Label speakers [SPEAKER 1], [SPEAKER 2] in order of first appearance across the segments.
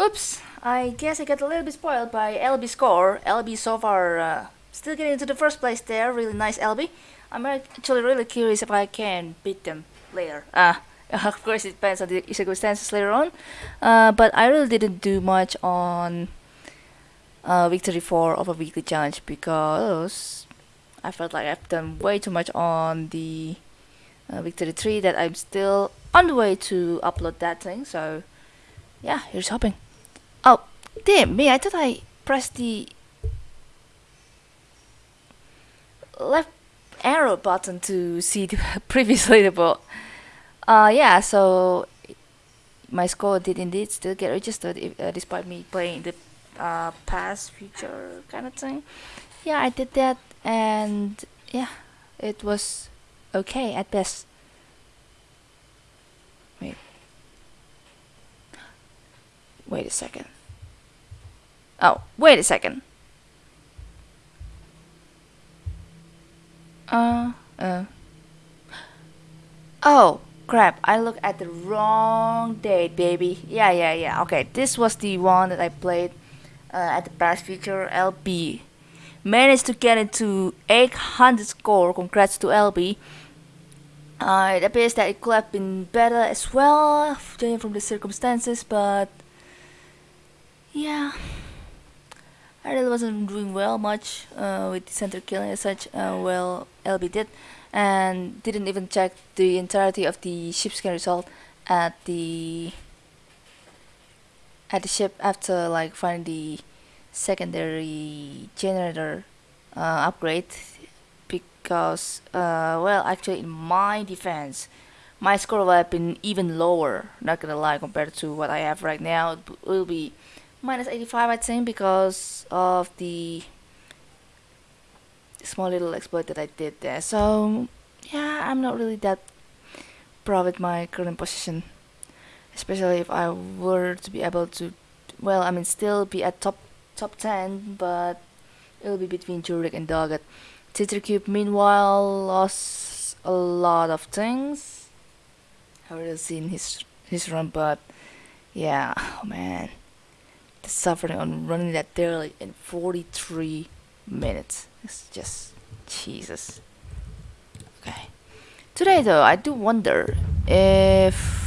[SPEAKER 1] Oops, I guess I got a little bit spoiled by LB score. LB so far uh, still getting into the first place there. Really nice LB. I'm actually really curious if I can beat them later. Uh, of course, it depends on the circumstances later on. Uh, but I really didn't do much on uh, Victory 4 of a weekly challenge because I felt like I've done way too much on the uh, Victory 3 that I'm still on the way to upload that thing. So, yeah, here's hoping. Oh, damn me, I thought I pressed the left arrow button to see the previous leaderboard. Uh, yeah, so my score did indeed still get registered if, uh, despite me playing the uh, past future kind of thing. Yeah, I did that and yeah, it was okay at best. Wait. Wait a second. Oh, wait a second. Uh, uh. Oh, crap. I looked at the wrong date, baby. Yeah, yeah, yeah. Okay, this was the one that I played uh, at the past future LB. Managed to get into 800 score. Congrats to LB. Uh, it appears that it could have been better as well, judging from the circumstances, but yeah. I really wasn't doing well much uh, with the center killing as such. Uh, well, LB did, and didn't even check the entirety of the ship scan result at the at the ship after like finding the secondary generator uh, upgrade because uh, well actually in my defense my score would have been even lower not gonna lie compared to what I have right now it will be minus 85 I think because of the small little exploit that I did there. So yeah I'm not really that proud with my current position especially if I were to be able to well I mean still be at top top 10 but it'll be between Jurek and Doggett Cube meanwhile lost a lot of things. I haven't seen his his run but yeah oh man suffering on running that daily in 43 minutes. It's just Jesus. Okay. Today though, I do wonder if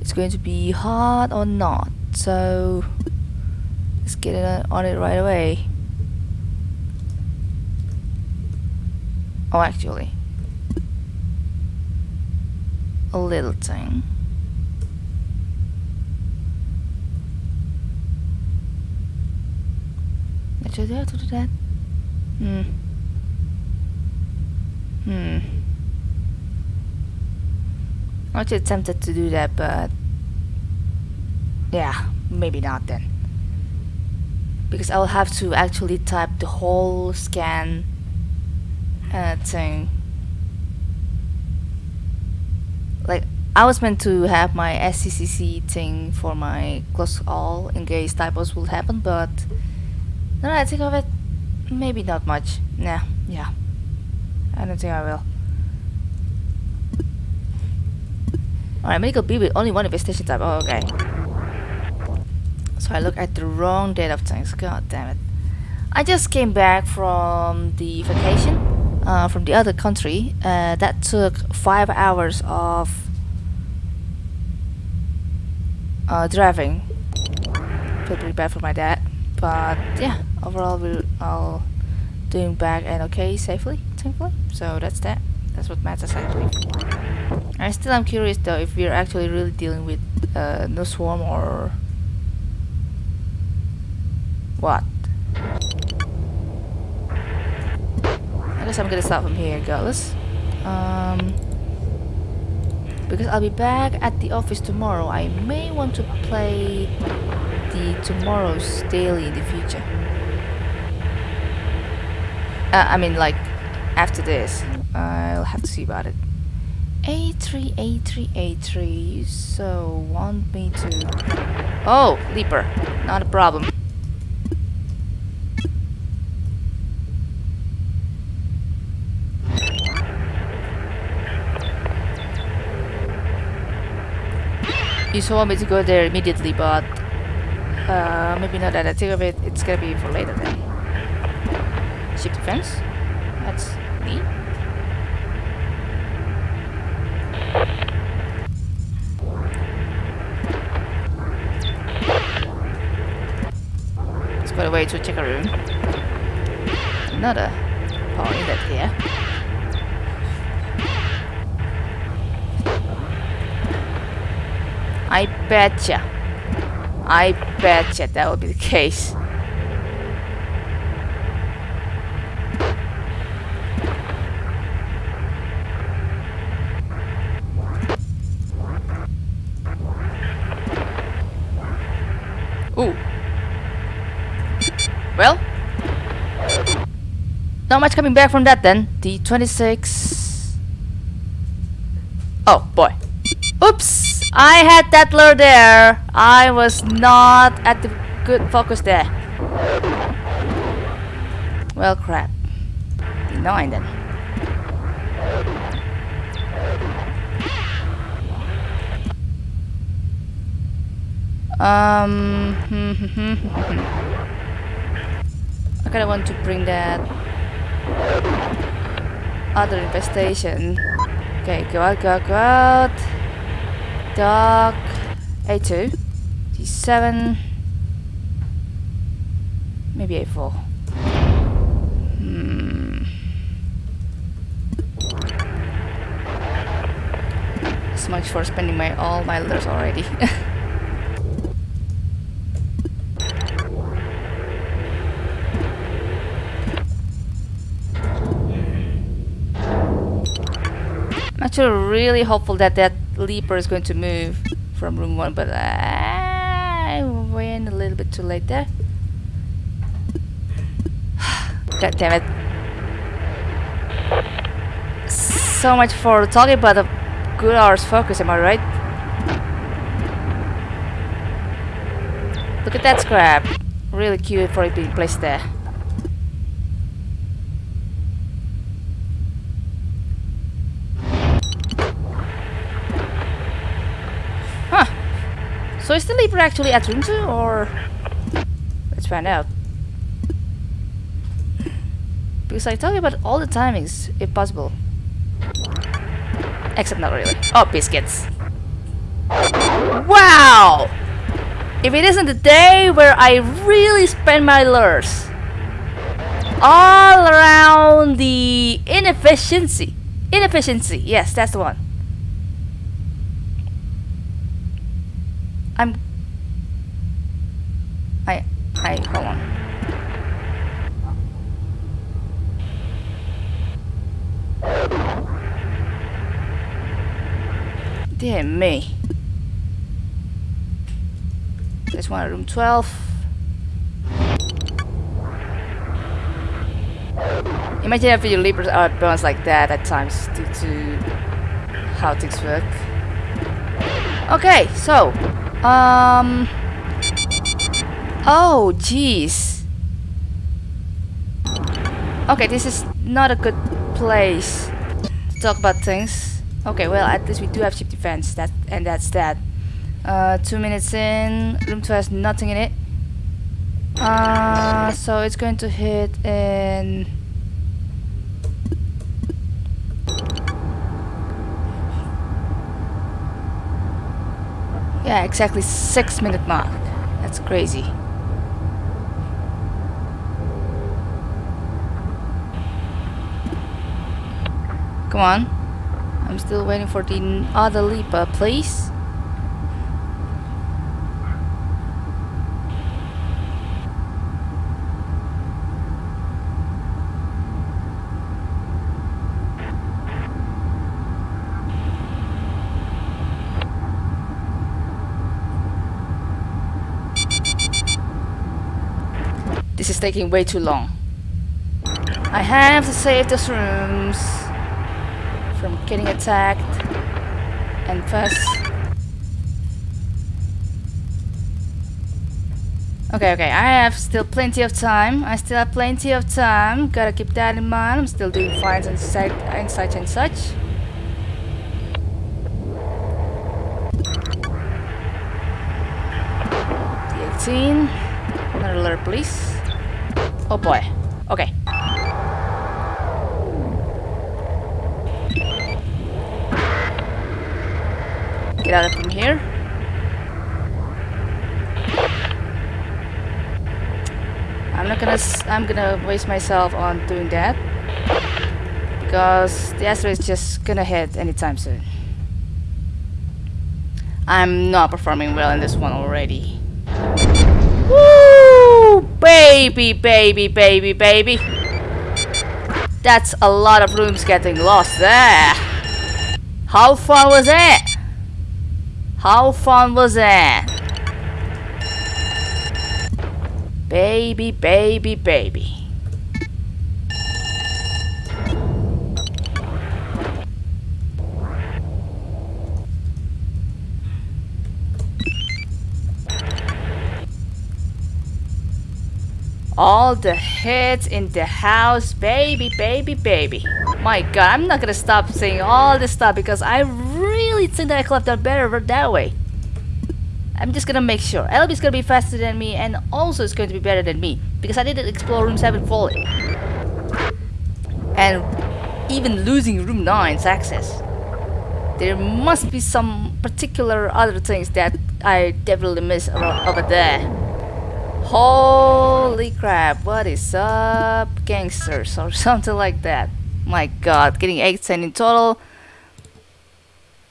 [SPEAKER 1] it's going to be hard or not. So let's get it on it right away. Oh, actually, a little thing. That, do that. Hmm. Hmm. I was tempted to do that, but yeah, maybe not then. Because I'll have to actually type the whole scan uh, thing. Like, I was meant to have my SCCC thing for my close all in case typos will happen, but now I think of it, maybe not much. Nah, yeah. I don't think I will. Alright, medical B with only one infestation type. Oh, okay. So I look at the wrong date of things. God damn it. I just came back from the vacation uh, from the other country. Uh, that took five hours of uh, driving. Feel pretty bad for my dad. But yeah, overall we're all doing back and okay safely, thankfully. So that's that. That's what matters actually. I still am curious though if we're actually really dealing with uh, no swarm or what. I guess I'm gonna start from here regardless. Um, because I'll be back at the office tomorrow. I may want to play the tomorrow's daily in the future. Uh, I mean, like, after this. I'll have to see about it. A3, A3, A3. you So, want me to... Oh, Leaper. Not a problem. You so want me to go there immediately, but uh, maybe not that. I think of it. It's gonna be for later then. Ship defense. That's neat. Let's go away to check a room. Another power inlet here. I betcha. I betcha that will be the case. Ooh. Well. Not much coming back from that then. D26. Oh boy. Oops! I had that lure there. I was not at the good focus there. Well, crap. D9 then. Um, I kinda want to bring that other infestation. Okay, go out, go out, go out. Dock A2, D7, maybe A4. Hmm. So much for spending my all my letters already. I'm actually really hopeful that that leaper is going to move from room 1 but I went a little bit too late there. God damn it. So much for talking about a good hour's focus am I right? Look at that scrap. Really cute for it being placed there So is the leaper actually at room 2 or... Let's find out. Because I talk about all the timings, if possible. Except not really. Oh, biscuits. Wow! If it isn't the day where I really spend my lures. All around the inefficiency. Inefficiency, yes, that's the one. I'm I I hold on. Dear me. There's one room 12. Imagine if your leapers are balanced like that at times due to how things work. Okay, so um. Oh, jeez. Okay, this is not a good place to talk about things. Okay, well, at least we do have ship defense, that and that's that. Uh, two minutes in, room 2 has nothing in it. Uh, so it's going to hit in Yeah, exactly six minute mark. That's crazy. Come on. I'm still waiting for the other leaper, please. This is taking way too long. I have to save those rooms from getting attacked and fuss. Okay, okay, I have still plenty of time. I still have plenty of time. Gotta keep that in mind. I'm still doing finds and, and such and such. scene. Another alert, please. Oh boy. Okay. Get out of from here. I'm not gonna. I'm gonna waste myself on doing that because the asteroid is just gonna hit anytime soon. I'm not performing well in this one already. Woo! Baby, baby, baby, baby. That's a lot of rooms getting lost there. How far was it? How fun was that? Baby, baby, baby. All the hits in the house, baby, baby, baby. My god, I'm not gonna stop saying all this stuff because I really think that I could have done better that way. I'm just gonna make sure. LB's gonna be faster than me and also it's going to be better than me because I didn't explore room 7 fully. And even losing room 9's access. There must be some particular other things that I definitely miss over there. Holy crap, what is up, gangsters, or something like that. My god, getting 8 in total.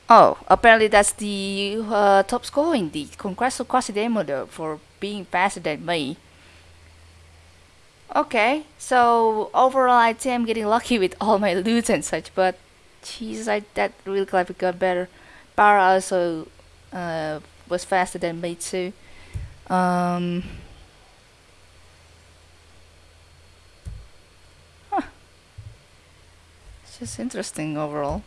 [SPEAKER 1] Oh, apparently that's the uh, top score in the Conquest of Quasidemodok for being faster than me. Okay, so overall I think I'm getting lucky with all my loot and such, but jeez, I that really glad we got better. Bar also uh, was faster than me too. Um, Just interesting overall.